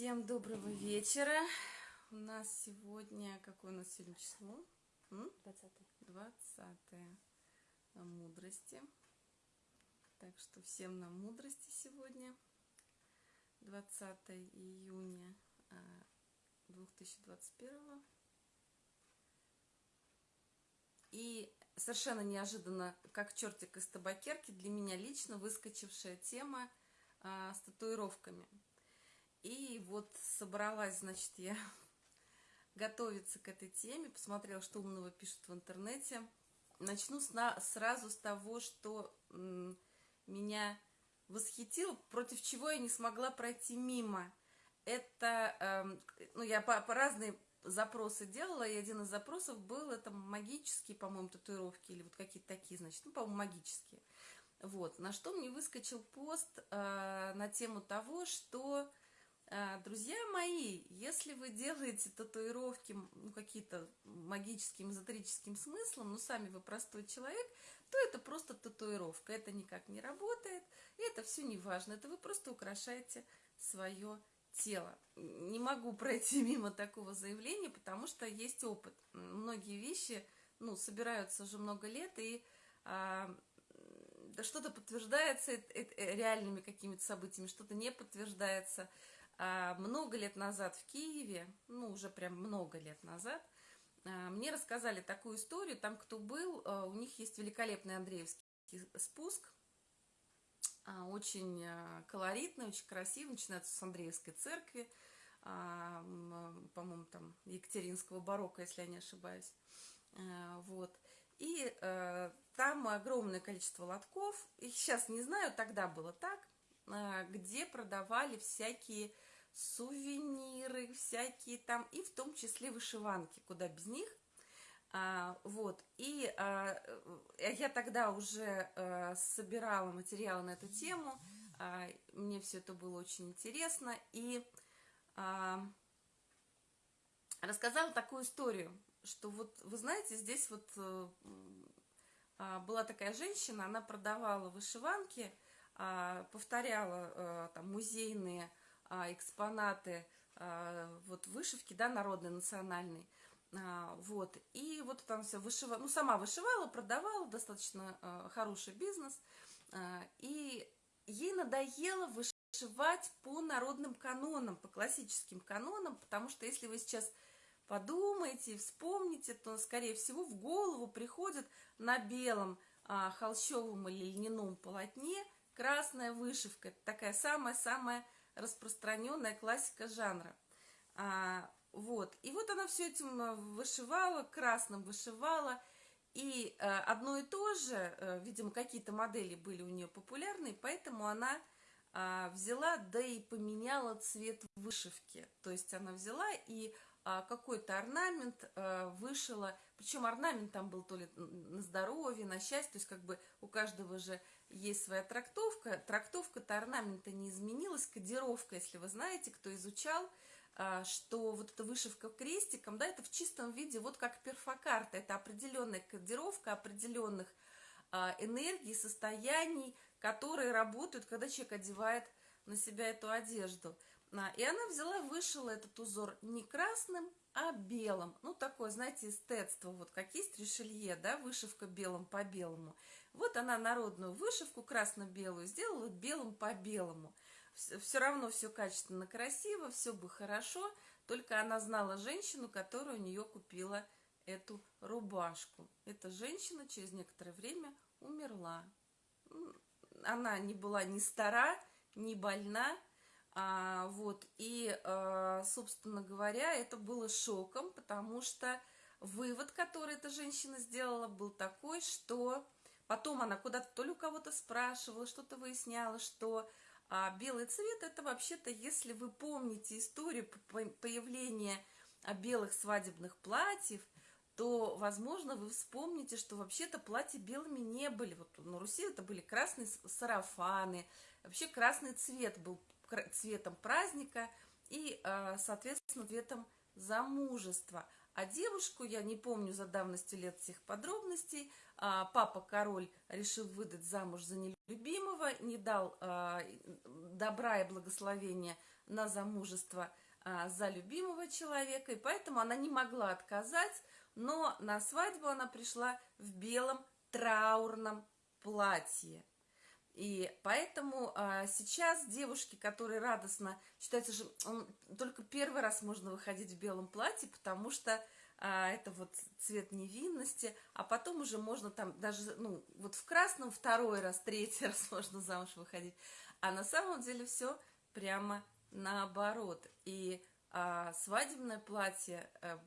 Всем доброго вечера. У нас сегодня, какое у нас сегодня число? 20 20 мудрости. Так что всем на мудрости сегодня. 20 июня 2021. А, И совершенно неожиданно, как чертик из табакерки, для меня лично выскочившая тема а, с татуировками – и вот собралась, значит, я готовиться к этой теме, посмотрела, что умного пишут в интернете. Начну сразу с того, что меня восхитило, против чего я не смогла пройти мимо. Это, эм, ну, я по, по разные запросы делала, и один из запросов был, это магические, по-моему, татуировки, или вот какие-то такие, значит, ну, по-моему, магические. Вот, на что мне выскочил пост э, на тему того, что друзья мои, если вы делаете татуировки ну, какие-то магическим, эзотерическим смыслом, но сами вы простой человек, то это просто татуировка, это никак не работает, и это все не важно, это вы просто украшаете свое тело. Не могу пройти мимо такого заявления, потому что есть опыт. Многие вещи, ну, собираются уже много лет, и а, что-то подтверждается реальными какими-то событиями, что-то не подтверждается – а, много лет назад в Киеве, ну, уже прям много лет назад, а, мне рассказали такую историю, там кто был, а, у них есть великолепный Андреевский спуск, очень колоритный, очень красивый, начинается с Андреевской церкви, по-моему, там Екатеринского барокко, если я не ошибаюсь, вот, и там огромное количество лотков, их сейчас не знаю, тогда было так, где продавали всякие сувениры всякие там, и в том числе вышиванки, куда без них. А, вот, и а, э, я тогда уже а, собирала материалы на эту тему, а, мне все это было очень интересно, и а, рассказала такую историю, что вот, вы знаете, здесь вот а, была такая женщина, она продавала вышиванки, а, повторяла а, там музейные экспонаты а, вот вышивки, да, народной, национальной. А, вот, и вот там все вышивала, ну, сама вышивала, продавала, достаточно хороший бизнес, и ей надоело вышивать по народным канонам, по классическим канонам, потому что если вы сейчас подумаете, вспомните, то, скорее всего, в голову приходит на белом холщовом или льняном полотне красная вышивка, такая самая-самая распространенная классика жанра. А, вот. И вот она все этим э, вышивала, красным вышивала. И а, одно и то же, а, видимо, какие-то модели были у нее популярны, поэтому она а, взяла, да и поменяла цвет вышивки. То есть она взяла и а, какой-то орнамент а, вышила, причем орнамент там был то ли на здоровье, на счастье, то есть как бы у каждого же есть своя трактовка. Трактовка-то орнамента не изменилась, кодировка, если вы знаете, кто изучал, а, что вот эта вышивка крестиком, да, это в чистом виде, вот как перфокарта, это определенная кодировка определенных а, энергий, состояний, которые работают, когда человек одевает на себя эту одежду. А, и она взяла, вышила этот узор не красным, а белым. Ну, такое, знаете, эстетство, вот как есть решелье, да, вышивка белым по белому. Вот она народную вышивку красно-белую сделала белым по белому. Все равно все качественно, красиво, все бы хорошо, только она знала женщину, которая у нее купила эту рубашку. Эта женщина через некоторое время умерла. Она не была ни стара, ни больна, а, вот, и, а, собственно говоря, это было шоком, потому что вывод, который эта женщина сделала, был такой, что потом она куда-то то ли у кого-то спрашивала, что-то выясняла, что а, белый цвет это вообще-то, если вы помните историю появления а, белых свадебных платьев, то, возможно, вы вспомните, что вообще-то платья белыми не были. Вот на Руси это были красные сарафаны, вообще красный цвет был цветом праздника и, а, соответственно, цветом замужества. А девушку, я не помню за давностью лет всех подробностей, а, папа король решил выдать замуж за нелюбимого, не дал а, добра и благословения на замужество а, за любимого человека, и поэтому она не могла отказать, но на свадьбу она пришла в белом траурном платье. И поэтому а, сейчас девушки, которые радостно, считается же, он, только первый раз можно выходить в белом платье, потому что а, это вот цвет невинности, а потом уже можно там даже, ну, вот в красном второй раз, третий раз можно замуж выходить. А на самом деле все прямо наоборот. И а, свадебное платье, а,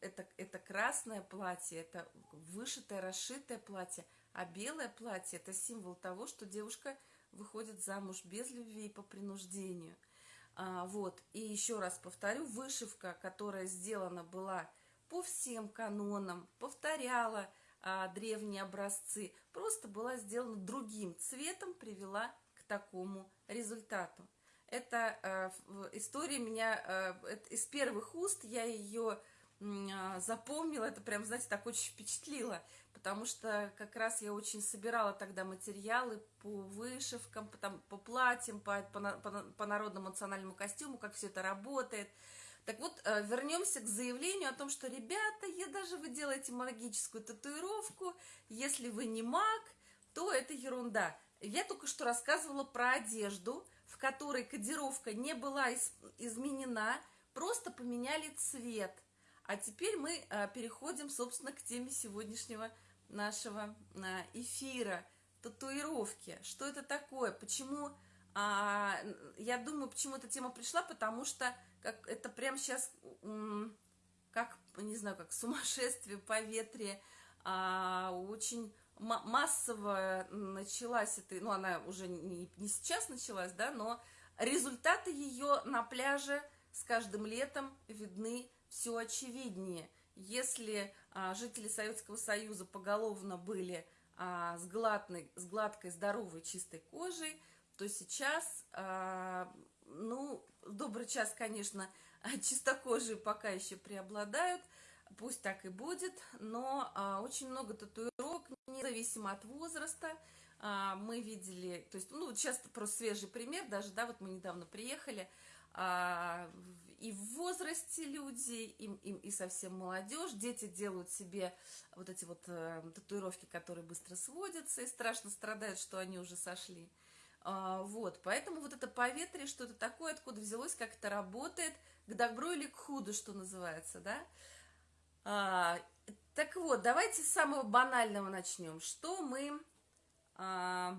это, это красное платье, это вышитое, расшитое платье, а белое платье – это символ того, что девушка выходит замуж без любви и по принуждению. А, вот, и еще раз повторю, вышивка, которая сделана была по всем канонам, повторяла а, древние образцы, просто была сделана другим цветом, привела к такому результату. Это э, история меня э, из первых уст, я ее э, запомнила, это прям, знаете, так очень впечатлило, потому что как раз я очень собирала тогда материалы по вышивкам, по, там, по платьям, по, по, по, по народному национальному костюму, как все это работает. Так вот, э, вернемся к заявлению о том, что, ребята, я даже вы делаете магическую татуировку, если вы не маг, то это ерунда. Я только что рассказывала про одежду, в которой кодировка не была из, изменена, просто поменяли цвет. А теперь мы а, переходим, собственно, к теме сегодняшнего нашего а, эфира. Татуировки. Что это такое? Почему... А, я думаю, почему эта тема пришла, потому что как, это прямо сейчас, как, не знаю, как сумасшествие, поветрие, а, очень массово началась эта, ну, она уже не, не сейчас началась, да, но результаты ее на пляже с каждым летом видны все очевиднее. Если а, жители Советского Союза поголовно были а, с, гладной, с гладкой, здоровой, чистой кожей, то сейчас, а, ну, добрый час, конечно, чистокожие пока еще преобладают, пусть так и будет, но а, очень много татуировок, независимо от возраста, а, мы видели, то есть, ну, сейчас просто свежий пример, даже, да, вот мы недавно приехали, а, и в возрасте люди, и, и, и совсем молодежь, дети делают себе вот эти вот э, татуировки, которые быстро сводятся, и страшно страдают, что они уже сошли. А, вот, поэтому вот это поветрие, что это такое, откуда взялось, как это работает, к добру или к худу, что называется, да, а, так вот, давайте с самого банального начнем. Что мы... А,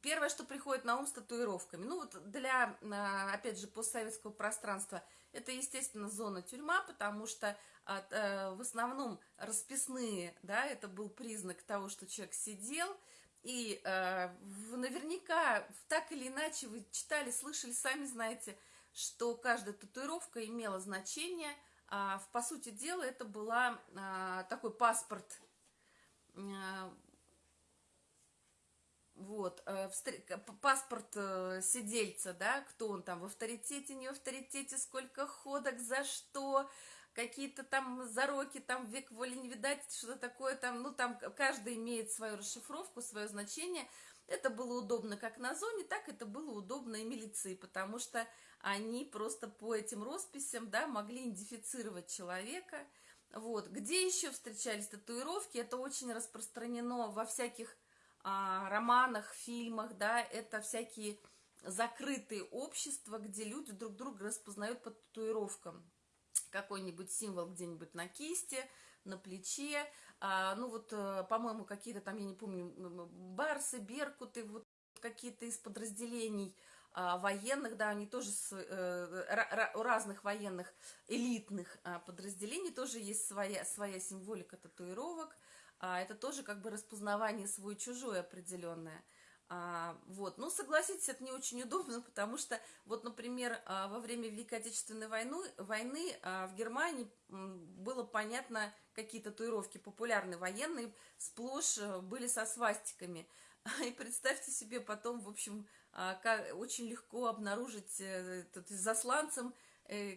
первое, что приходит на ум с татуировками. Ну вот для, а, опять же, постсоветского пространства это, естественно, зона тюрьма, потому что от, а, в основном расписные, да, это был признак того, что человек сидел, и э, наверняка так или иначе вы читали, слышали, сами знаете, что каждая татуировка имела значение – а, по сути дела, это была а, такой паспорт, а, вот, а, паспорт а, сидельца, да, кто он там, в авторитете, не в авторитете, сколько ходок, за что, какие-то там зароки, там век воли не видать, что-то такое там, ну, там каждый имеет свою расшифровку, свое значение. Это было удобно как на зоне, так это было удобно и милиции, потому что они просто по этим росписям, да, могли идентифицировать человека. Вот. Где еще встречались татуировки? Это очень распространено во всяких а, романах, фильмах, да, это всякие закрытые общества, где люди друг друга распознают по татуировкам. Какой-нибудь символ где-нибудь на кисти, на плече, а, ну вот, э, по-моему, какие-то там, я не помню, барсы, беркуты, вот какие-то из подразделений – а, военных, да, они тоже с, э, у разных военных элитных а, подразделений тоже есть своя, своя символика татуировок. А, это тоже как бы распознавание свой-чужой определенное. А, вот, ну, согласитесь, это не очень удобно, потому что, вот, например, а, во время Великой Отечественной войны, войны а, в Германии было понятно, какие татуировки популярны военные, сплошь э, были со свастиками. И представьте себе потом, в общем, а, как, очень легко обнаружить э, засланцем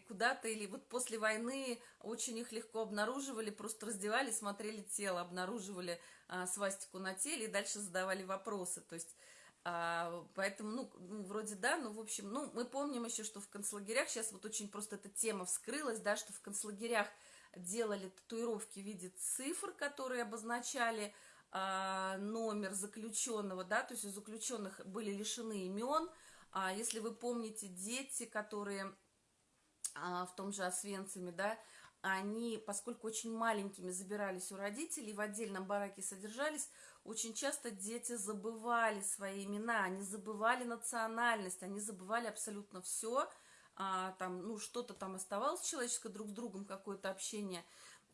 куда-то, или вот после войны очень их легко обнаруживали, просто раздевали, смотрели тело, обнаруживали а, свастику на теле и дальше задавали вопросы. То есть а, поэтому, ну, ну, вроде да, ну, в общем, ну, мы помним еще, что в концлагерях, сейчас вот очень просто эта тема вскрылась, да, что в концлагерях делали татуировки в виде цифр, которые обозначали а, номер заключенного, да, то есть у заключенных были лишены имен. А если вы помните, дети, которые в том же Освенциме, да, они, поскольку очень маленькими забирались у родителей, в отдельном бараке содержались, очень часто дети забывали свои имена, они забывали национальность, они забывали абсолютно все, а, там, ну, что-то там оставалось человеческое друг с другом, какое-то общение,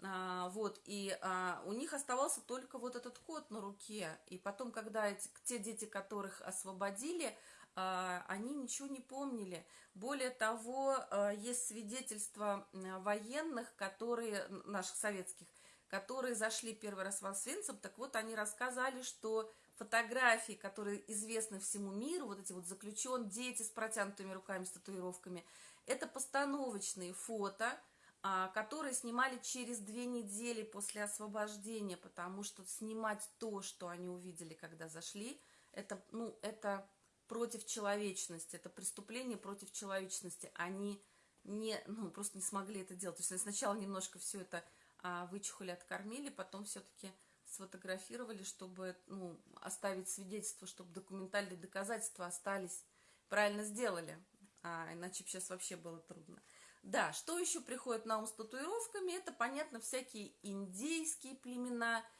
а, вот, и а, у них оставался только вот этот код на руке, и потом, когда эти, те дети, которых освободили, а, они ничего не помнили. Более того, а, есть свидетельства военных, которые, наших советских, которые зашли первый раз в Освенцим, так вот, они рассказали, что фотографии, которые известны всему миру, вот эти вот заключен, дети с протянутыми руками, с татуировками, это постановочные фото, а, которые снимали через две недели после освобождения, потому что снимать то, что они увидели, когда зашли, это, ну, это против человечности, это преступление против человечности. Они не, ну, просто не смогли это делать. То есть они сначала немножко все это а, вычухали, откормили, потом все-таки сфотографировали, чтобы ну, оставить свидетельство, чтобы документальные доказательства остались. Правильно сделали, а иначе сейчас вообще было трудно. Да, что еще приходит на ум с татуировками? Это, понятно, всякие индейские племена –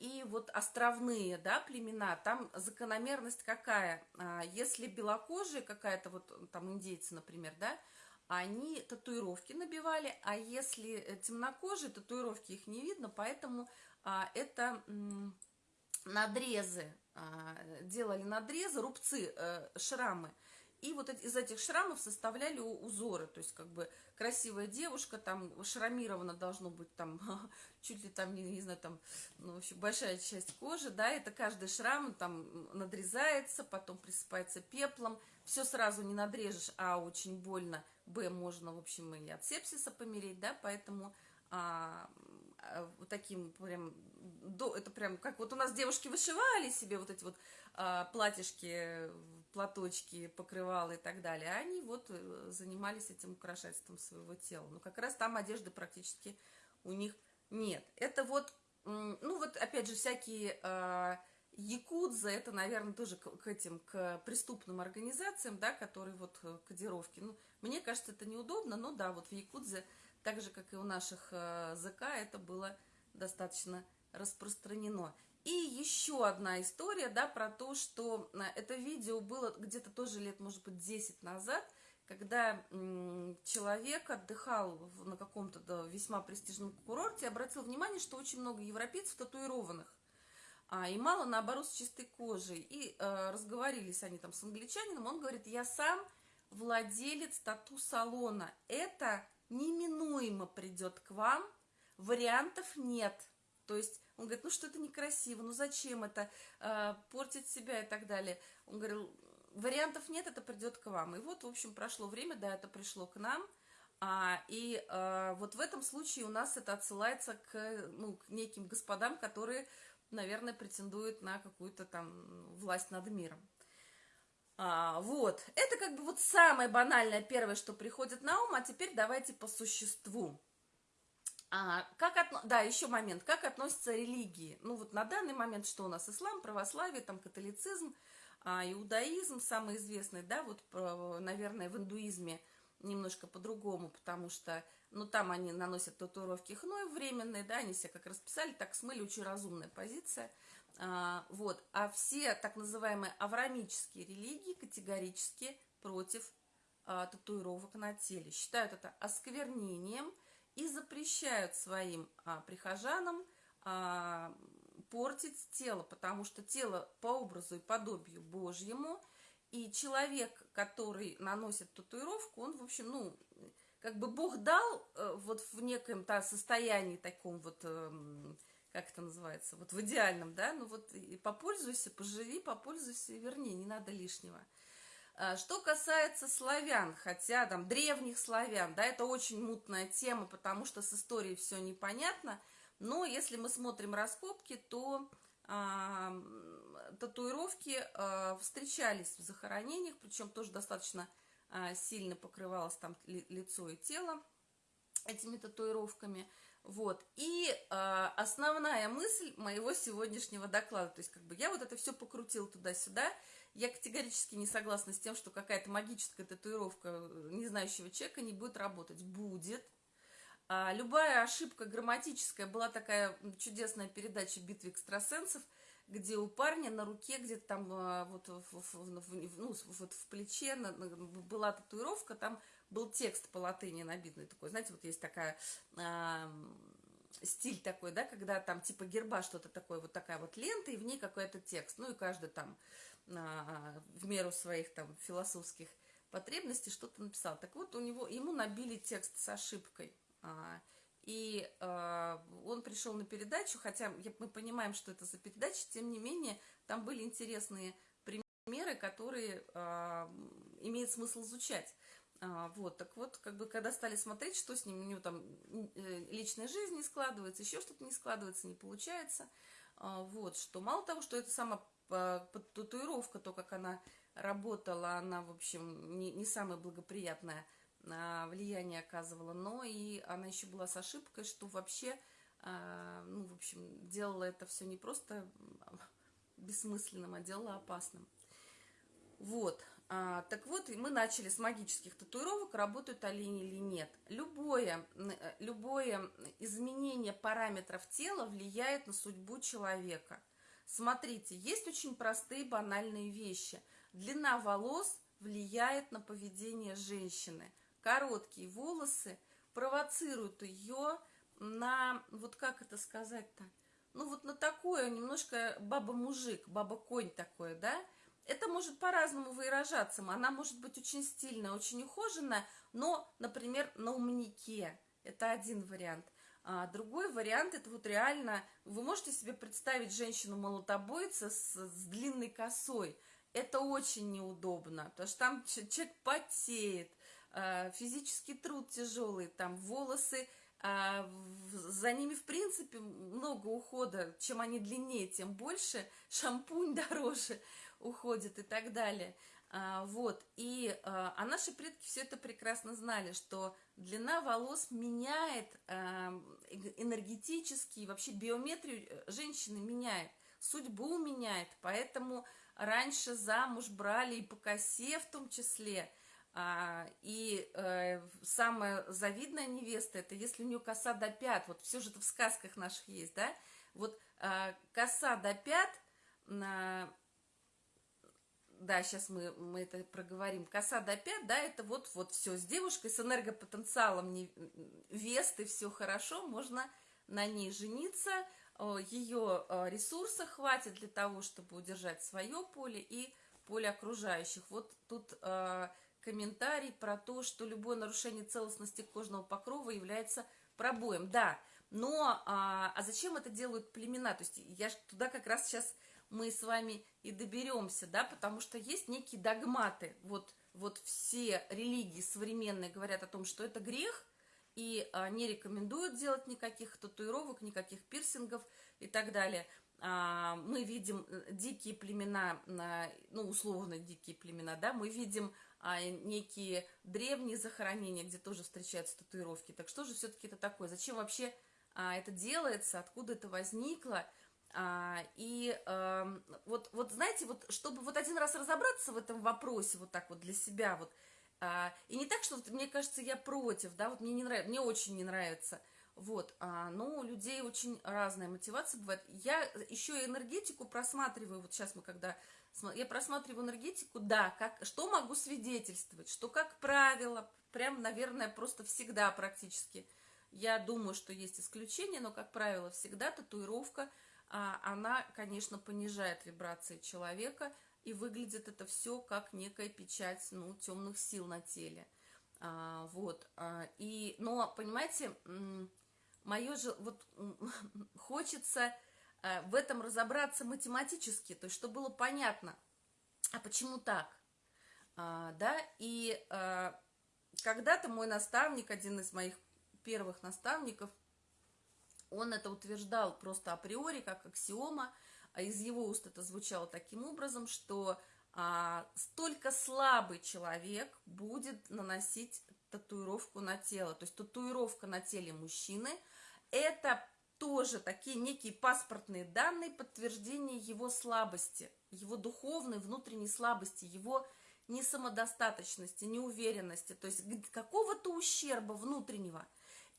и вот островные, да, племена, там закономерность какая? А, если белокожие какая-то, вот там индейцы, например, да, они татуировки набивали, а если э, темнокожие, татуировки их не видно, поэтому а, это надрезы, делали надрезы, рубцы, э, шрамы – и вот из этих шрамов составляли узоры, то есть как бы красивая девушка, там шрамировано должно быть там чуть ли там, не, не знаю, там, ну, в общем, большая часть кожи, да, это каждый шрам там надрезается, потом присыпается пеплом, все сразу не надрежешь, а очень больно, б, можно, в общем, и от сепсиса помереть, да, поэтому а, а, таким прям, до, это прям, как вот у нас девушки вышивали себе вот эти вот а, платьишки платочки, покрывала и так далее, они вот э, занимались этим украшательством своего тела. Но как раз там одежды практически у них нет. Это вот, ну вот опять же всякие э, якудза, это, наверное, тоже к, к этим, к преступным организациям, да, которые вот э, кодировки. Ну, мне кажется, это неудобно, но да, вот в якудзе, так же, как и у наших э, ЗК, это было достаточно распространено. И еще одна история, да, про то, что э, это видео было где-то тоже лет, может быть, 10 назад, когда человек отдыхал на каком-то да, весьма престижном курорте, обратил внимание, что очень много европейцев татуированных, а, и мало, наоборот, с чистой кожей. И э, разговорились они там с англичанином, он говорит, я сам владелец тату-салона, это неминуемо придет к вам, вариантов нет. То есть он говорит, ну что это некрасиво, ну зачем это, э, портить себя и так далее. Он говорил, вариантов нет, это придет к вам. И вот, в общем, прошло время, да, это пришло к нам. А, и а, вот в этом случае у нас это отсылается к, ну, к неким господам, которые, наверное, претендуют на какую-то там власть над миром. А, вот, это как бы вот самое банальное первое, что приходит на ум, а теперь давайте по существу. А, как отно... Да, еще момент. Как относятся религии? Ну вот на данный момент что у нас? Ислам, православие, там католицизм, а, иудаизм самый известный, да, вот, наверное, в индуизме немножко по-другому, потому что, ну, там они наносят татуировки хной временные, да, они себя как расписали, так смыли, очень разумная позиция, а, вот. А все так называемые аврамические религии категорически против а, татуировок на теле, считают это осквернением, и запрещают своим а, прихожанам а, портить тело, потому что тело по образу и подобию Божьему, и человек, который наносит татуировку, он, в общем, ну, как бы Бог дал э, вот в неком -то состоянии таком вот, э, как это называется, вот в идеальном, да, ну вот и попользуйся, поживи, попользуйся и верни, не надо лишнего. А, что касается славян, хотя там древних славян, да, это очень мутная тема, потому что с историей все непонятно, но если мы смотрим раскопки, то а, татуировки а, встречались в захоронениях, причем тоже достаточно а, сильно покрывалось там ли, лицо и тело этими татуировками. Вот. И э, основная мысль моего сегодняшнего доклада, то есть как бы я вот это все покрутила туда-сюда, я категорически не согласна с тем, что какая-то магическая татуировка э, незнающего человека не будет работать. Будет. А, любая ошибка грамматическая, была такая чудесная передача «Битвы экстрасенсов», где у парня на руке где-то там а, вот в, в, в, ну, вот в плече была татуировка, там был текст по латыни набитный такой, знаете, вот есть такая э, стиль такой, да, когда там типа герба что-то такое, вот такая вот лента, и в ней какой-то текст, ну и каждый там э, в меру своих там философских потребностей что-то написал. Так вот, у него, ему набили текст с ошибкой, э, и э, он пришел на передачу, хотя мы понимаем, что это за передача, тем не менее, там были интересные примеры, которые э, имеет смысл изучать. А, вот, так вот, как бы, когда стали смотреть, что с ним, у него там э, личная жизнь не складывается, еще что-то не складывается, не получается, а, вот, что мало того, что это сама татуировка, то, как она работала, она, в общем, не, не самое благоприятное а, влияние оказывала, но и она еще была с ошибкой, что вообще, ну, в общем, делала это все не просто бессмысленным, а делала опасным. Вот, а, так вот, мы начали с магических татуировок, работают олени или нет. Любое, э, любое изменение параметров тела влияет на судьбу человека. Смотрите, есть очень простые банальные вещи. Длина волос влияет на поведение женщины. Короткие волосы провоцируют ее на, вот как это сказать-то, ну вот на такое немножко баба-мужик, баба-конь такое, да, это может по-разному выражаться. Она может быть очень стильная, очень ухоженная, но, например, на умнике. Это один вариант. А другой вариант, это вот реально, вы можете себе представить женщину-молотобойца с, с длинной косой. Это очень неудобно, потому что там человек потеет, а, физический труд тяжелый, там волосы, а, за ними, в принципе, много ухода. Чем они длиннее, тем больше. Шампунь дороже уходит и так далее. А, вот, и а, а наши предки все это прекрасно знали, что длина волос меняет а, энергетически, вообще биометрию э, женщины меняет, судьбу меняет, поэтому раньше замуж брали и по косе в том числе, а, и а, самая завидная невеста, это если у нее коса до пят, вот все же это в сказках наших есть, да, вот а, коса до пят, на да, сейчас мы, мы это проговорим, коса до пят, да, это вот, вот все, с девушкой, с энергопотенциалом не, весты, все хорошо, можно на ней жениться, ее ресурса хватит для того, чтобы удержать свое поле и поле окружающих. Вот тут э, комментарий про то, что любое нарушение целостности кожного покрова является пробоем. Да, но а, а зачем это делают племена? То есть я туда как раз сейчас мы с вами и доберемся, да, потому что есть некие догматы. Вот, вот все религии современные говорят о том, что это грех, и а, не рекомендуют делать никаких татуировок, никаких пирсингов и так далее. А, мы видим э, дикие племена, ну, условно дикие племена, да, мы видим а, некие древние захоронения, где тоже встречаются татуировки. Так что же все-таки это такое? Зачем вообще а, это делается? Откуда это возникло? А, и а, вот, вот, знаете, вот, чтобы вот один раз разобраться в этом вопросе вот так вот для себя, вот, а, и не так, что вот, мне кажется, я против, да, вот мне не нравится, мне очень не нравится, вот, а, но у людей очень разная мотивация бывает. Я еще и энергетику просматриваю, вот сейчас мы когда, я просматриваю энергетику, да, как, что могу свидетельствовать, что, как правило, прям, наверное, просто всегда практически, я думаю, что есть исключения, но, как правило, всегда татуировка – она, конечно, понижает вибрации человека, и выглядит это все как некая печать, ну, темных сил на теле. А, вот, а, и, но, понимаете, мое же, вот, хочется а, в этом разобраться математически, то есть, чтобы было понятно, а почему так? А, да, и а, когда-то мой наставник, один из моих первых наставников, он это утверждал просто априори, как аксиома, а из его уст это звучало таким образом, что а, столько слабый человек будет наносить татуировку на тело. То есть татуировка на теле мужчины – это тоже такие некие паспортные данные подтверждения его слабости, его духовной внутренней слабости, его несамодостаточности, неуверенности, то есть какого-то ущерба внутреннего.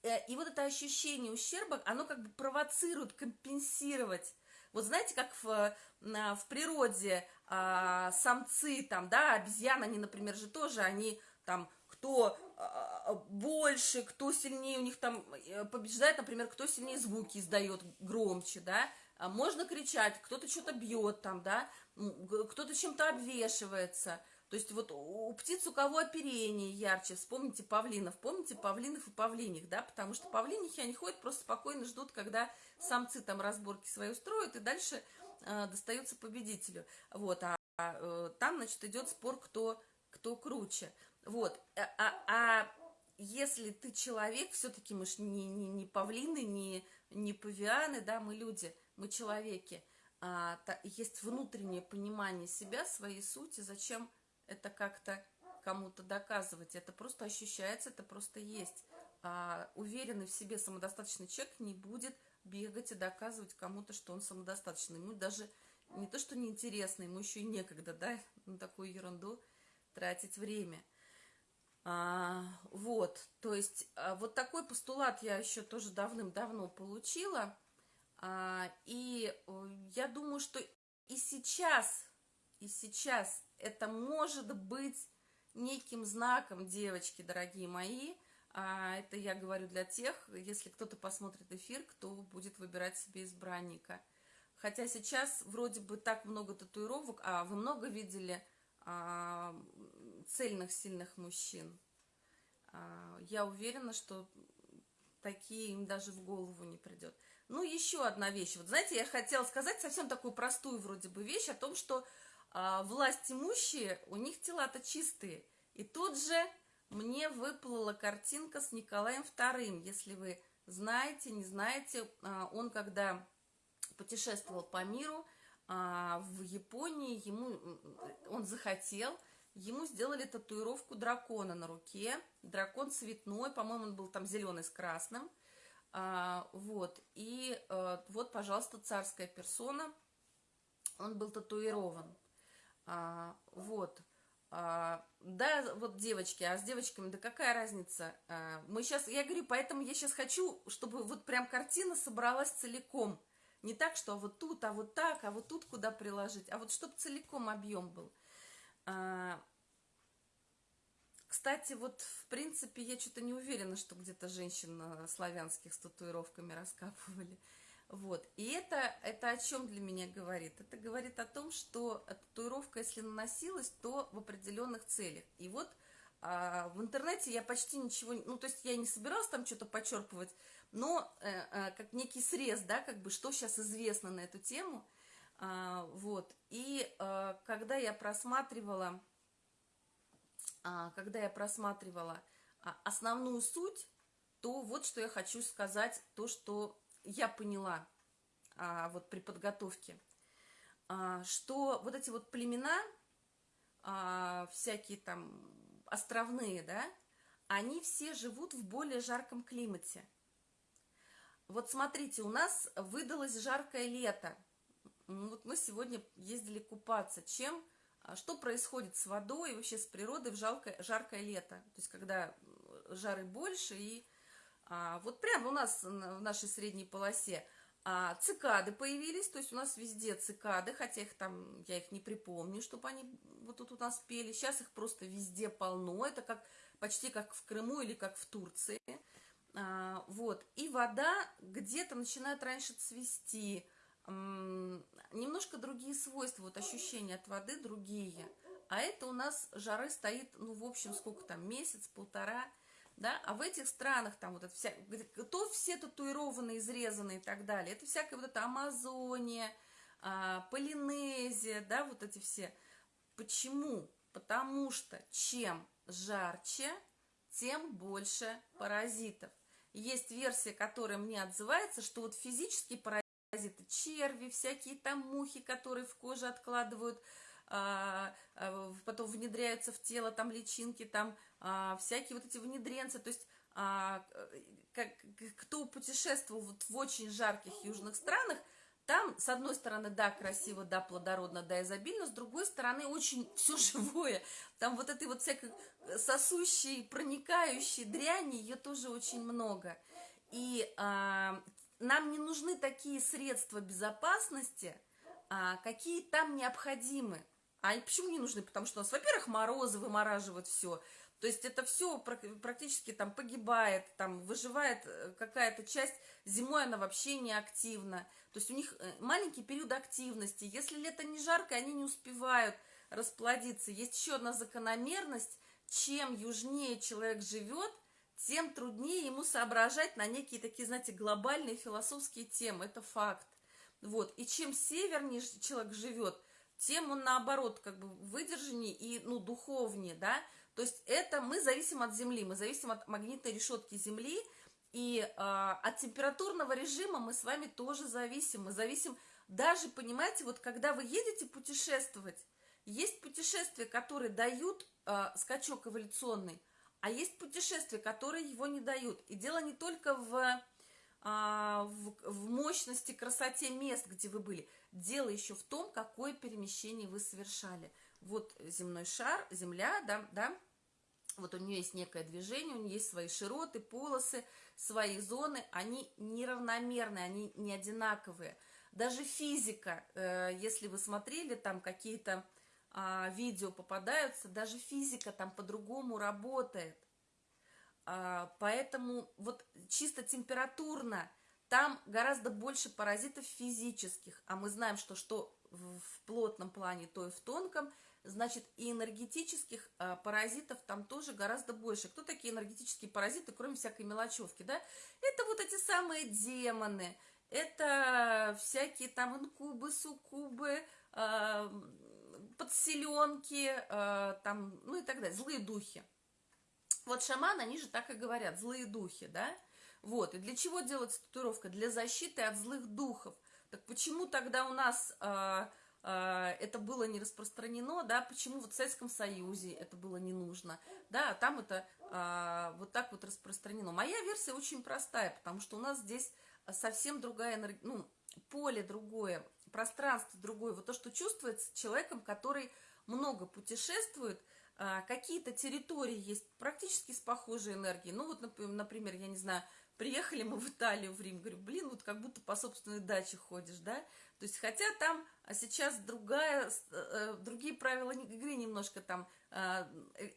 Э, и вот это ощущение ущерба, оно как бы провоцирует компенсировать. Вот знаете, как в, в природе а, самцы, там, да, обезьяны, они, например, же тоже, они там, кто а, больше, кто сильнее у них там э, побеждает, например, кто сильнее звуки издает громче, да, а можно кричать, кто-то что-то бьет там, да, кто-то чем-то обвешивается, то есть вот у птиц у кого оперение ярче, вспомните павлинов, помните павлинов и павлиних, да, потому что павлинихи, они ходят, просто спокойно ждут, когда самцы там разборки свои устроят, и дальше э, достается победителю, вот, а, а э, там, значит, идет спор, кто, кто круче, вот, а, а, а если ты человек, все-таки мы же не, не, не павлины, не, не павианы, да, мы люди, мы человеки, а, та, есть внутреннее понимание себя, своей сути, зачем это как-то кому-то доказывать. Это просто ощущается, это просто есть. А уверенный в себе самодостаточный человек не будет бегать и доказывать кому-то, что он самодостаточный. Ему даже не то, что неинтересно, ему еще и некогда, да, на такую ерунду тратить время. А, вот, то есть а, вот такой постулат я еще тоже давным-давно получила. А, и я думаю, что и сейчас, и сейчас это может быть неким знаком, девочки, дорогие мои. А это я говорю для тех, если кто-то посмотрит эфир, кто будет выбирать себе избранника. Хотя сейчас вроде бы так много татуировок, а вы много видели а, цельных, сильных мужчин. А, я уверена, что такие им даже в голову не придет. Ну, еще одна вещь. Вот знаете, я хотела сказать совсем такую простую вроде бы вещь о том, что а, власть имущие, у них тела-то чистые. И тут же мне выплыла картинка с Николаем II. Если вы знаете, не знаете, а, он когда путешествовал по миру, а, в Японии ему, он захотел, ему сделали татуировку дракона на руке. Дракон цветной, по-моему, он был там зеленый с красным. А, вот, и а, вот, пожалуйста, царская персона, он был татуирован. А, вот. А, да, вот девочки, а с девочками, да какая разница? А, мы сейчас, я говорю, поэтому я сейчас хочу, чтобы вот прям картина собралась целиком. Не так, что вот тут, а вот так, а вот тут куда приложить, а вот чтобы целиком объем был. А, кстати, вот в принципе я что-то не уверена, что где-то женщин славянских с татуировками раскапывали. Вот. И это, это о чем для меня говорит? Это говорит о том, что татуировка, если наносилась, то в определенных целях. И вот а, в интернете я почти ничего, ну, то есть я не собиралась там что-то почерпывать, но э, э, как некий срез, да, как бы, что сейчас известно на эту тему, а, вот. И э, когда я просматривала, а, когда я просматривала а, основную суть, то вот что я хочу сказать, то, что я поняла а, вот при подготовке, а, что вот эти вот племена, а, всякие там островные, да, они все живут в более жарком климате. Вот смотрите, у нас выдалось жаркое лето. Вот мы сегодня ездили купаться. Чем, а, что происходит с водой и вообще с природой в жаркое, жаркое лето? То есть, когда жары больше и а, вот прямо у нас в нашей средней полосе а, цикады появились, то есть у нас везде цикады, хотя их там, я их не припомню, чтобы они вот тут у нас пели. Сейчас их просто везде полно, это как почти как в Крыму или как в Турции. А, вот, и вода где-то начинает раньше цвести, немножко другие свойства, вот ощущения от воды другие. А это у нас жары стоит, ну, в общем, сколько там, месяц, полтора, да, а в этих странах там вот это вся, то все татуированные, изрезанные и так далее, это всякая вот эта Амазония, а, Полинезия, да, вот эти все. Почему? Потому что чем жарче, тем больше паразитов. Есть версия, которая мне отзывается, что вот физические паразиты, черви, всякие там мухи, которые в коже откладывают, а, а, потом внедряются в тело, там личинки, там а, всякие вот эти внедренцы, то есть а, как, кто путешествовал вот в очень жарких южных странах, там, с одной стороны, да, красиво, да, плодородно, да, изобильно, с другой стороны, очень все живое. Там вот этой вот всякой сосущей, проникающей дряни, ее тоже очень много. И а, нам не нужны такие средства безопасности, а, какие там необходимы. А почему не нужны? Потому что у нас, во-первых, морозы вымораживают все. То есть это все практически там погибает, там выживает э, какая-то часть, зимой она вообще не активна. То есть у них э, маленький период активности. Если лето не жарко, они не успевают расплодиться. Есть еще одна закономерность. Чем южнее человек живет, тем труднее ему соображать на некие такие, знаете, глобальные философские темы. Это факт. Вот. И чем севернее человек живет, тем он наоборот как бы выдержаннее и ну, духовнее, да, то есть это мы зависим от Земли, мы зависим от магнитной решетки Земли, и э, от температурного режима мы с вами тоже зависим. Мы зависим даже, понимаете, вот когда вы едете путешествовать, есть путешествия, которые дают э, скачок эволюционный, а есть путешествия, которые его не дают. И дело не только в, э, в, в мощности, красоте мест, где вы были. Дело еще в том, какое перемещение вы совершали. Вот земной шар, Земля, да, да, вот у нее есть некое движение, у нее есть свои широты, полосы, свои зоны, они неравномерные, они не одинаковые. Даже физика, э, если вы смотрели, там какие-то а, видео попадаются, даже физика там по-другому работает. А, поэтому вот чисто температурно там гораздо больше паразитов физических, а мы знаем, что что в плотном плане, то и в тонком – значит, и энергетических а, паразитов там тоже гораздо больше. Кто такие энергетические паразиты, кроме всякой мелочевки, да? Это вот эти самые демоны, это всякие там инкубы, суккубы, а, подселенки, а, там, ну и так далее, злые духи. Вот шаманы, они же так и говорят, злые духи, да? Вот, и для чего делается татуировка? Для защиты от злых духов. Так почему тогда у нас... А, это было не распространено, да, почему вот в Советском Союзе это было не нужно, да, а там это а, вот так вот распространено. Моя версия очень простая, потому что у нас здесь совсем другая энергия, ну, поле другое, пространство другое, вот то, что чувствуется человеком, который много путешествует, а, какие-то территории есть практически с похожей энергией, ну вот, например, я не знаю, приехали мы в Италию, в Рим, говорю, блин, вот как будто по собственной даче ходишь, да, то есть, хотя там а сейчас другая, э, другие правила игры немножко там, э,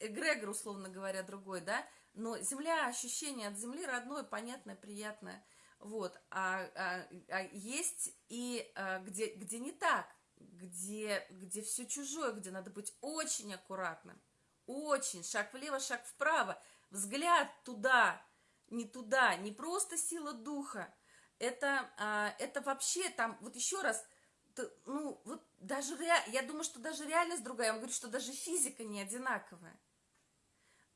эгрегор, условно говоря, другой, да, но земля, ощущение от земли родное, понятное, приятное, вот, а, а, а есть и а, где, где не так, где, где все чужое, где надо быть очень аккуратным, очень, шаг влево, шаг вправо, взгляд туда, не туда, не просто сила духа, это, а, это вообще там, вот еще раз, ну, вот даже, я думаю, что даже реальность другая, я вам говорю, что даже физика не одинаковая.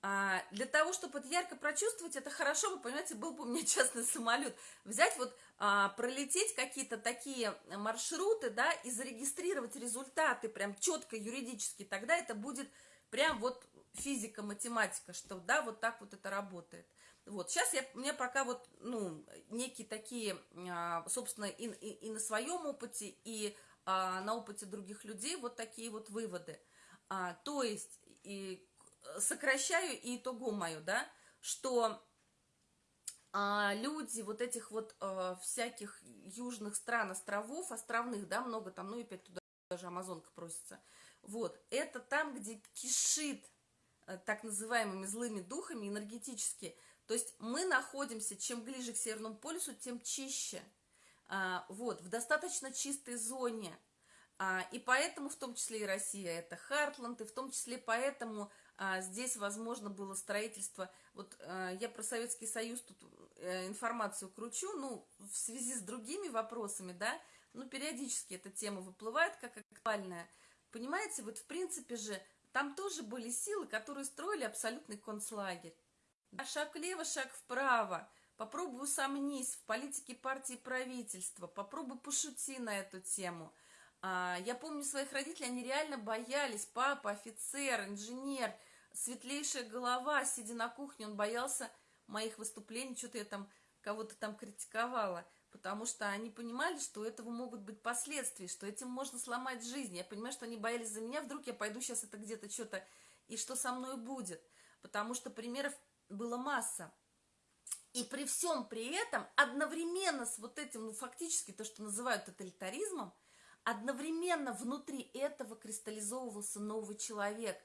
А, для того, чтобы это ярко прочувствовать, это хорошо, вы понимаете, был бы у меня частный самолет. Взять вот, а, пролететь какие-то такие маршруты, да, и зарегистрировать результаты прям четко юридически, тогда это будет прям вот физика, математика, что да, вот так вот это работает. Вот, сейчас я, у меня пока вот, ну, некие такие, а, собственно, и, и, и на своем опыте, и а, на опыте других людей вот такие вот выводы. А, то есть, и сокращаю и итогу мою, да, что а, люди вот этих вот а, всяких южных стран, островов, островных, да, много там, ну и опять туда даже Амазонка просится, вот, это там, где кишит э, так называемыми злыми духами энергетически, то есть мы находимся, чем ближе к Северному полюсу, тем чище. А, вот, в достаточно чистой зоне. А, и поэтому, в том числе и Россия, это Хартланд, и в том числе поэтому а, здесь возможно было строительство. Вот а, я про Советский Союз тут а, информацию кручу, ну, в связи с другими вопросами, да, ну, периодически эта тема выплывает как актуальная. Понимаете, вот в принципе же там тоже были силы, которые строили абсолютный концлагерь. Шаг влево, шаг вправо. Попробуй усомнись в политике партии правительства. Попробуй пошути на эту тему. А, я помню своих родителей, они реально боялись. Папа, офицер, инженер, светлейшая голова, сидя на кухне, он боялся моих выступлений, что-то я там кого-то там критиковала, потому что они понимали, что у этого могут быть последствия, что этим можно сломать жизнь. Я понимаю, что они боялись за меня, вдруг я пойду сейчас это где-то что-то, и что со мной будет, потому что примеров было масса. И при всем при этом, одновременно с вот этим, ну, фактически то, что называют тоталитаризмом, одновременно внутри этого кристаллизовывался новый человек,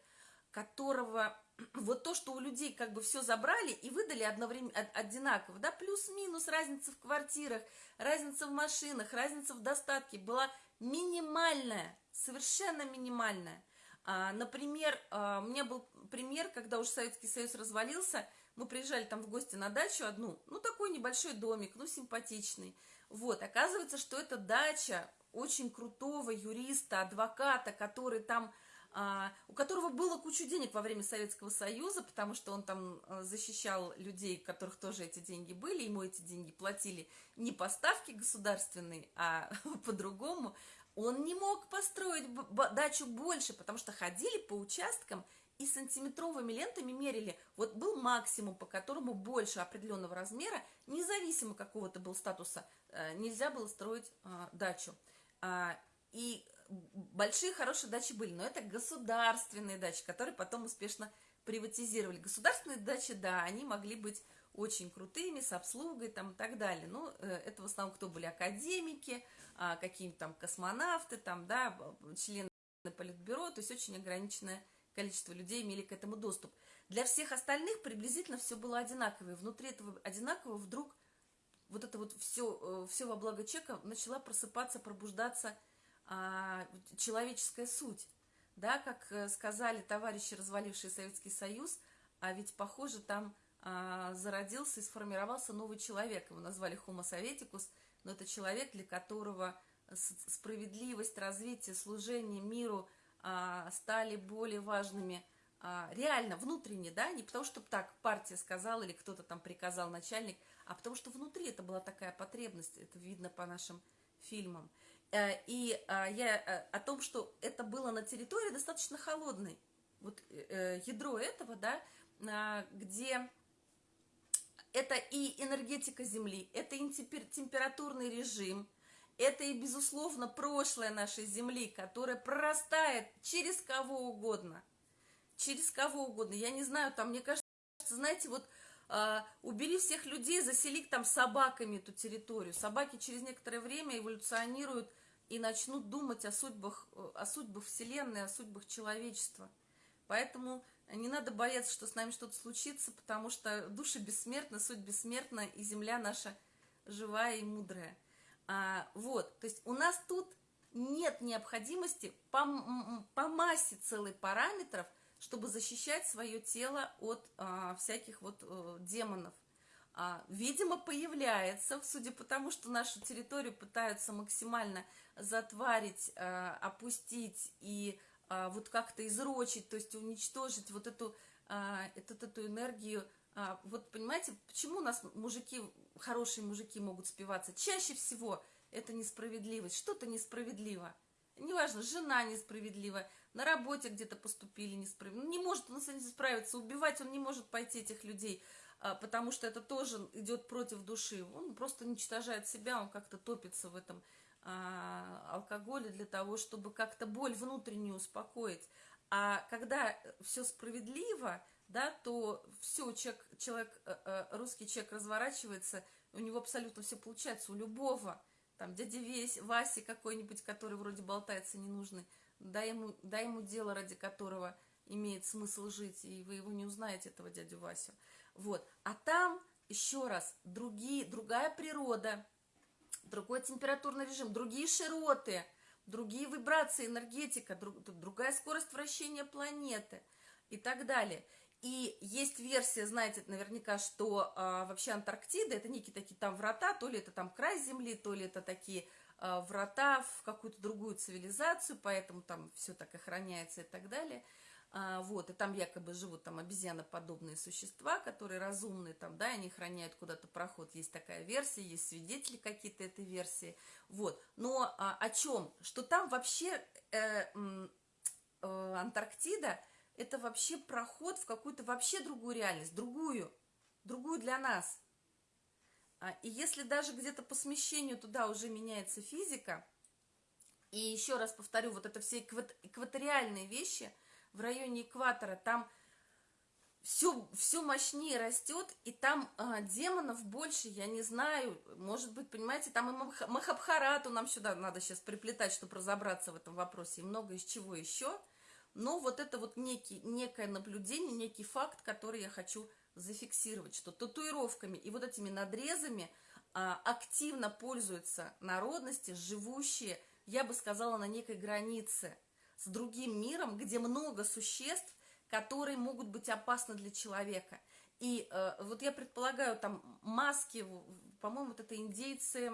которого вот то, что у людей как бы все забрали и выдали одновременно, одинаково, да, плюс-минус разница в квартирах, разница в машинах, разница в достатке была минимальная, совершенно минимальная. А, например, а, у меня был пример, когда уже Советский Союз развалился, мы приезжали там в гости на дачу одну, ну, такой небольшой домик, ну, симпатичный. Вот, оказывается, что это дача очень крутого юриста, адвоката, который там а, у которого было кучу денег во время Советского Союза, потому что он там защищал людей, у которых тоже эти деньги были, ему эти деньги платили не по ставке государственной, а по-другому, он не мог построить дачу больше, потому что ходили по участкам и сантиметровыми лентами мерили. Вот был максимум, по которому больше определенного размера, независимо какого-то был статуса, э, нельзя было строить а, дачу. И большие хорошие дачи были, но это государственные дачи, которые потом успешно приватизировали. Государственные дачи, да, они могли быть очень крутыми, с обслугой там и так далее. Но э, это в основном кто были академики, а, какие-нибудь там космонавты, там, да, члены политбюро, то есть очень ограниченное количество людей имели к этому доступ. Для всех остальных приблизительно все было одинаково. И внутри этого одинакового вдруг вот это вот все, э, все во благо человека начала просыпаться, пробуждаться – а, человеческая суть. Да, как э, сказали товарищи, развалившие Советский Союз, а ведь, похоже, там зародился и сформировался новый человек. Его назвали Homo Советикус, но это человек, для которого справедливость, развитие, служение миру а, стали более важными а, реально, внутренне, да, не потому что так партия сказала или кто-то там приказал, начальник, а потому что внутри это была такая потребность, это видно по нашим фильмам. Э, и а, я э, о том, что это было на территории достаточно холодной. Вот э, ядро этого, да, а, где это и энергетика Земли, это и температурный режим, это и, безусловно, прошлое нашей Земли, которое прорастает через кого угодно. Через кого угодно. Я не знаю, там, мне кажется, знаете, вот а, убери всех людей, засели там собаками эту территорию. Собаки через некоторое время эволюционируют и начнут думать о судьбах, о судьбах Вселенной, о судьбах человечества. Поэтому не надо бояться, что с нами что-то случится, потому что души бессмертны, суть бессмертна, и земля наша живая и мудрая. А, вот, то есть у нас тут нет необходимости по, по массе целых параметров, чтобы защищать свое тело от а, всяких вот а, демонов. А, видимо, появляется, судя по тому, что нашу территорию пытаются максимально затварить, а, опустить и а, вот как-то изрочить, то есть уничтожить вот эту, эту, эту энергию. Вот понимаете, почему у нас мужики, хорошие мужики могут спиваться? Чаще всего это несправедливость, что-то несправедливо. Неважно, жена несправедлива, на работе где-то поступили несправедливо. Не может он с этим справиться, убивать он не может пойти этих людей – а, потому что это тоже идет против души. Он просто уничтожает себя, он как-то топится в этом а, алкоголе для того, чтобы как-то боль внутреннюю успокоить. А когда все справедливо, да, то все, человек, человек, э, э, русский человек разворачивается, у него абсолютно все получается, у любого, там, дяди Весь, Васи какой-нибудь, который вроде болтается ненужный, дай ему, дай ему дело, ради которого имеет смысл жить, и вы его не узнаете, этого дядю Васю. Вот. А там, еще раз, другие, другая природа, другой температурный режим, другие широты, другие вибрации, энергетика, друг, другая скорость вращения планеты и так далее. И есть версия, знаете, наверняка, что а, вообще Антарктида это некие такие там врата, то ли это там край Земли, то ли это такие а, врата в какую-то другую цивилизацию, поэтому там все так охраняется и так далее. А, вот, и там якобы живут там обезьяноподобные существа, которые разумные там, да, они храняют куда-то проход, есть такая версия, есть свидетели какие-то этой версии, вот, но а, о чем? Что там вообще э, э, Антарктида, это вообще проход в какую-то вообще другую реальность, другую, другую для нас, а, и если даже где-то по смещению туда уже меняется физика, и еще раз повторю, вот это все экваториальные вещи – в районе экватора, там все, все мощнее растет, и там а, демонов больше, я не знаю, может быть, понимаете, там и Махабхарату нам сюда надо сейчас приплетать, чтобы разобраться в этом вопросе, и много из чего еще, но вот это вот некий, некое наблюдение, некий факт, который я хочу зафиксировать, что татуировками и вот этими надрезами а, активно пользуются народности, живущие, я бы сказала, на некой границе – с другим миром, где много существ, которые могут быть опасны для человека. И э, вот я предполагаю, там маски, по-моему, вот это индейцы,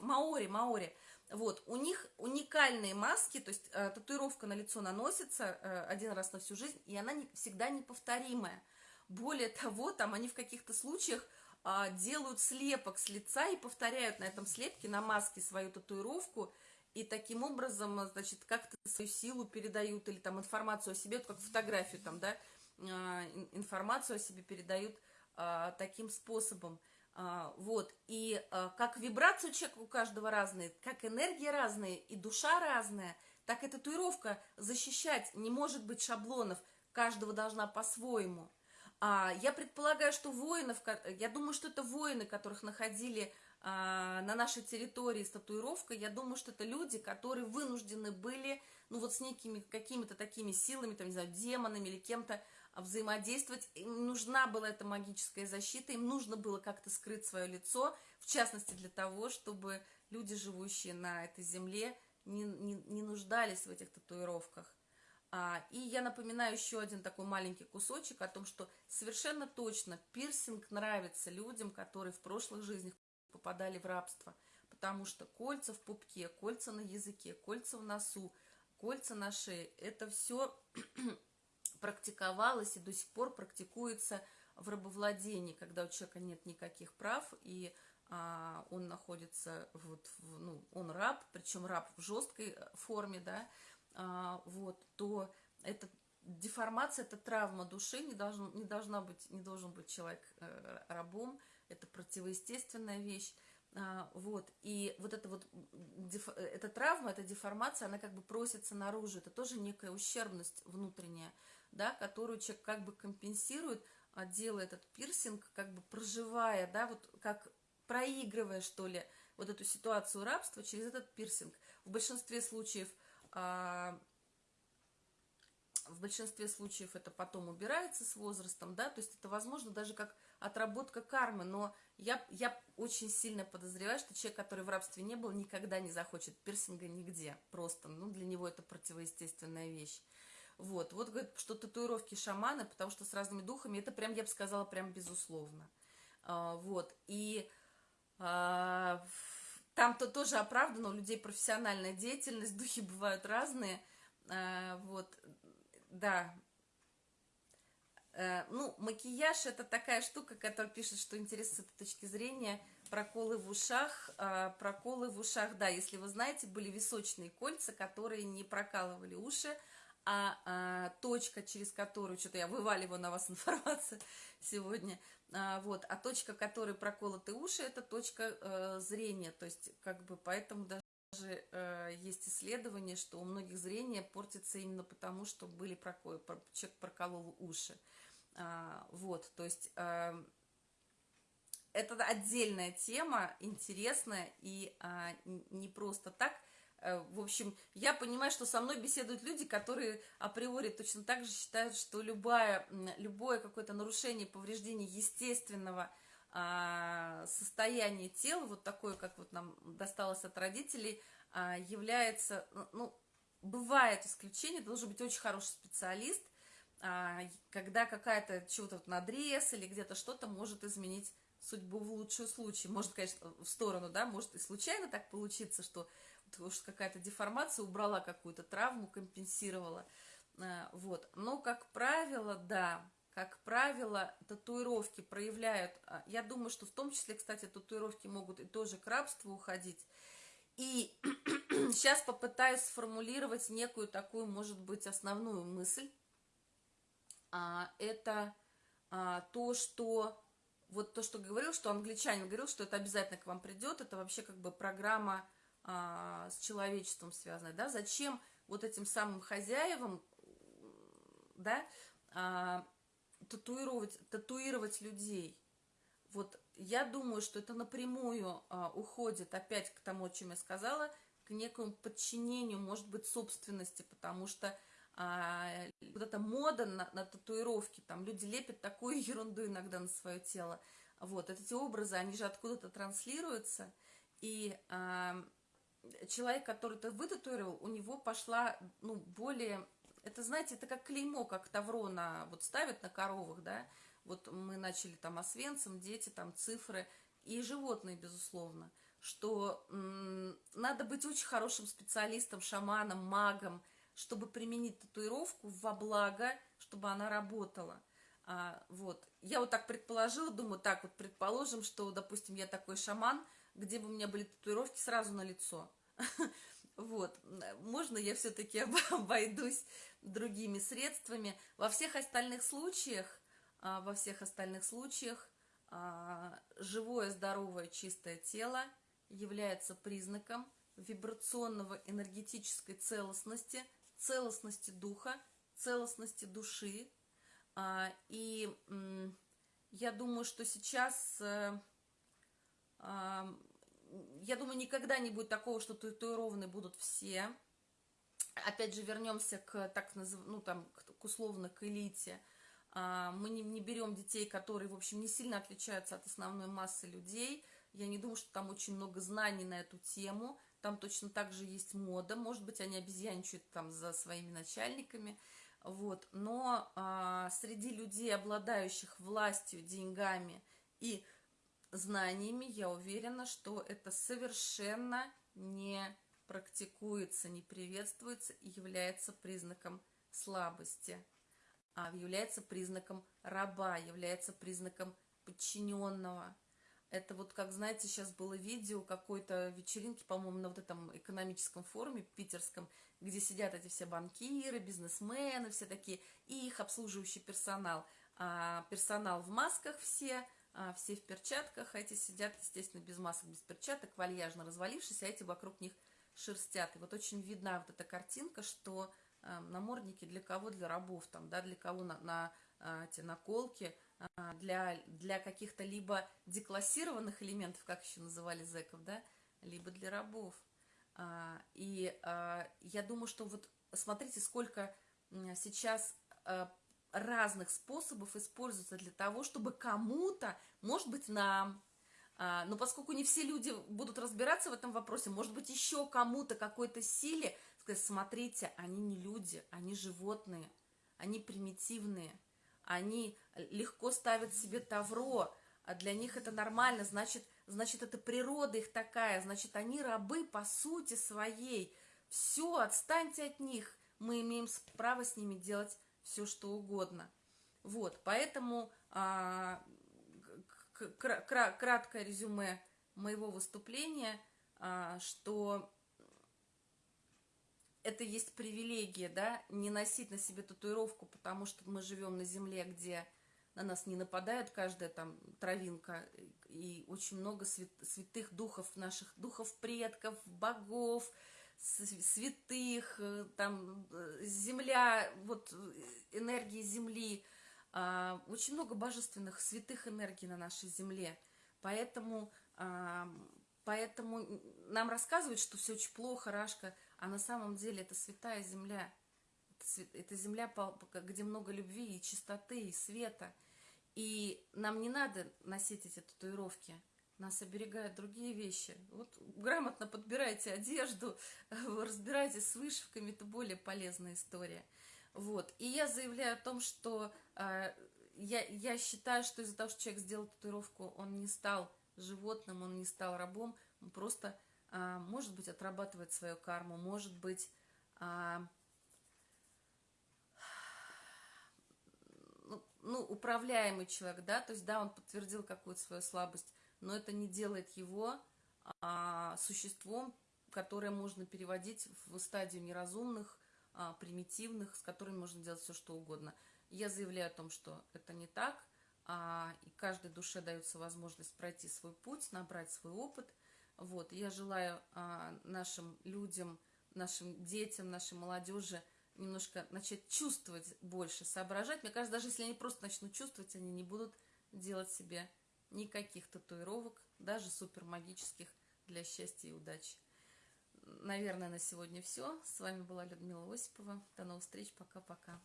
маори, маори, вот, у них уникальные маски, то есть э, татуировка на лицо наносится э, один раз на всю жизнь, и она не, всегда неповторимая. Более того, там они в каких-то случаях э, делают слепок с лица и повторяют на этом слепке, на маске свою татуировку, и таким образом, значит, как-то свою силу передают или там информацию о себе, как фотографию там, да, а, информацию о себе передают а, таким способом. А, вот, и как вибрацию человека у каждого разные, как энергия разная и душа разная, так и татуировка защищать не может быть шаблонов, каждого должна по-своему. Я предполагаю, что воинов, я думаю, что это воины, которых находили а, на нашей территории с татуировкой, я думаю, что это люди, которые вынуждены были, ну вот с некими какими-то такими силами, там, не знаю, демонами или кем-то взаимодействовать. Им нужна была эта магическая защита, им нужно было как-то скрыть свое лицо, в частности для того, чтобы люди, живущие на этой земле, не, не, не нуждались в этих татуировках. А, и я напоминаю еще один такой маленький кусочек о том, что совершенно точно пирсинг нравится людям, которые в прошлых жизнях попадали в рабство, потому что кольца в пупке, кольца на языке, кольца в носу, кольца на шее, это все практиковалось и до сих пор практикуется в рабовладении, когда у человека нет никаких прав, и а, он находится, вот, в, ну, он раб, причем раб в жесткой форме, да, а, вот, то это деформация, это травма души, не, должен, не, должна быть, не должен быть человек э, рабом, это противоестественная вещь. А, вот, и вот эта вот, эта травма, эта деформация, она как бы просится наружу, это тоже некая ущербность внутренняя, да, которую человек как бы компенсирует, а, делая этот пирсинг, как бы проживая, да, вот как проигрывая, что ли, вот эту ситуацию рабства через этот пирсинг. В большинстве случаев а, в большинстве случаев это потом убирается с возрастом, да, то есть это возможно даже как отработка кармы, но я, я очень сильно подозреваю, что человек, который в рабстве не был, никогда не захочет пирсинга нигде, просто, ну, для него это противоестественная вещь. Вот, вот говорит, что татуировки шаманы, потому что с разными духами, это прям, я бы сказала, прям безусловно. А, вот, и а, там-то тоже оправдано, у людей профессиональная деятельность, духи бывают разные, а, вот, да. Э, ну, макияж это такая штука, которая пишет, что интересно с этой точки зрения. Проколы в ушах, э, проколы в ушах, да, если вы знаете, были височные кольца, которые не прокалывали уши, а, а точка, через которую, что-то я вываливаю на вас информацию сегодня, а, вот, а точка, которой проколоты уши, это точка э, зрения, то есть, как бы, поэтому даже э, есть исследование, что у многих зрение портится именно потому, что были проколы, человек проколол уши. А, вот, то есть э, это отдельная тема, интересная и а, не просто так. Э, в общем, я понимаю, что со мной беседуют люди, которые априори точно так же считают, что любое, любое какое-то нарушение, повреждение естественного а, состояние тела, вот такое, как вот нам досталось от родителей, является, ну, ну, бывает исключение, должен быть очень хороший специалист, когда какая-то чего-то надрез или где-то что-то может изменить судьбу в лучшую случай. Может, конечно, в сторону, да, может и случайно так получиться, что какая-то деформация убрала какую-то травму, компенсировала. А, вот. Но, как правило, да, как правило, татуировки проявляют, а, я думаю, что в том числе, кстати, татуировки могут и тоже к рабству уходить. И сейчас попытаюсь сформулировать некую такую, может быть, основную мысль. А, это то, что вот то, что говорил, что англичанин говорил, что это обязательно к вам придет, это вообще как бы программа а, с человечеством связанная, да, зачем вот этим самым хозяевам, да, а, татуировать, татуировать людей. Вот я думаю, что это напрямую а, уходит опять к тому, о чем я сказала, к некому подчинению, может быть, собственности, потому что а, вот эта мода на, на татуировки, там люди лепят такую ерунду иногда на свое тело. Вот, эти образы, они же откуда-то транслируются, и а, человек, который это вытатуировал, у него пошла, ну, более это, знаете, это как клеймо, как тавро на, вот ставят на коровах, да, вот мы начали там освенцем, дети, там цифры, и животные, безусловно, что надо быть очень хорошим специалистом, шаманом, магом, чтобы применить татуировку во благо, чтобы она работала. А, вот. Я вот так предположила, думаю, так вот предположим, что, допустим, я такой шаман, где бы у меня были татуировки сразу на лицо. Вот, можно я все-таки обойдусь другими средствами. Во всех остальных случаях, а, во всех остальных случаях а, живое, здоровое, чистое тело является признаком вибрационного энергетической целостности, целостности духа, целостности души. А, и я думаю, что сейчас э, я думаю, никогда не будет такого, что татуированы будут все. Опять же, вернемся к так ну, там, к, условно, к элите. А, мы не, не берем детей, которые, в общем, не сильно отличаются от основной массы людей. Я не думаю, что там очень много знаний на эту тему. Там точно так же есть мода. Может быть, они обезьянчают там за своими начальниками. Вот. Но а, среди людей, обладающих властью, деньгами и знаниями, я уверена, что это совершенно не практикуется, не приветствуется и является признаком слабости, а является признаком раба, является признаком подчиненного. Это вот, как знаете, сейчас было видео какой-то вечеринки, по-моему, на вот этом экономическом форуме питерском, где сидят эти все банкиры, бизнесмены, все такие, и их обслуживающий персонал. А персонал в масках все, а, все в перчатках, а эти сидят, естественно, без масок, без перчаток, вальяжно развалившись, а эти вокруг них шерстят. И вот очень видна вот эта картинка, что э, намордники для кого? Для рабов, там, да, для кого на, на эти наколки, э, для, для каких-то либо деклассированных элементов, как еще называли зэков, да, либо для рабов. А, и а, я думаю, что вот смотрите, сколько сейчас а, разных способов используется для того, чтобы кому-то, может быть, нам, а, но поскольку не все люди будут разбираться в этом вопросе, может быть, еще кому-то, какой-то силе, сказать, смотрите, они не люди, они животные, они примитивные, они легко ставят себе тавро, а для них это нормально, значит, значит, это природа их такая, значит, они рабы по сути своей. Все, отстаньте от них, мы имеем право с ними делать все, что угодно. Вот, поэтому а, краткое резюме моего выступления, а, что это есть привилегия, да, не носить на себе татуировку, потому что мы живем на земле, где на нас не нападает каждая там травинка, и очень много свят, святых духов наших, духов предков, богов, святых, э, там, э, земля, вот энергии земли, а, очень много божественных, святых энергий на нашей земле. Поэтому, поэтому нам рассказывают, что все очень плохо, Рашка, а на самом деле это святая земля. Это земля, где много любви и чистоты, и света. И нам не надо носить эти татуировки. Нас оберегают другие вещи. Вот грамотно подбирайте одежду, разбирайтесь с вышивками, это более полезная история. Вот. И я заявляю о том, что э, я, я считаю, что из-за того, что человек сделал татуировку, он не стал животным, он не стал рабом, он просто, может быть, отрабатывает свою карму, может быть, э, ну, управляемый человек, да, то есть, да, он подтвердил какую-то свою слабость, но это не делает его а, существом, которое можно переводить в стадию неразумных, а, примитивных, с которыми можно делать все, что угодно. Я заявляю о том, что это не так, а, и каждой душе дается возможность пройти свой путь, набрать свой опыт. Вот, я желаю а, нашим людям, нашим детям, нашей молодежи немножко начать чувствовать больше, соображать. Мне кажется, даже если они просто начнут чувствовать, они не будут делать себе никаких татуировок, даже супер магических для счастья и удачи. Наверное, на сегодня все. С вами была Людмила Осипова. До новых встреч. Пока-пока.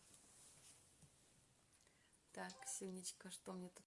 Так, Синечка, что мне тут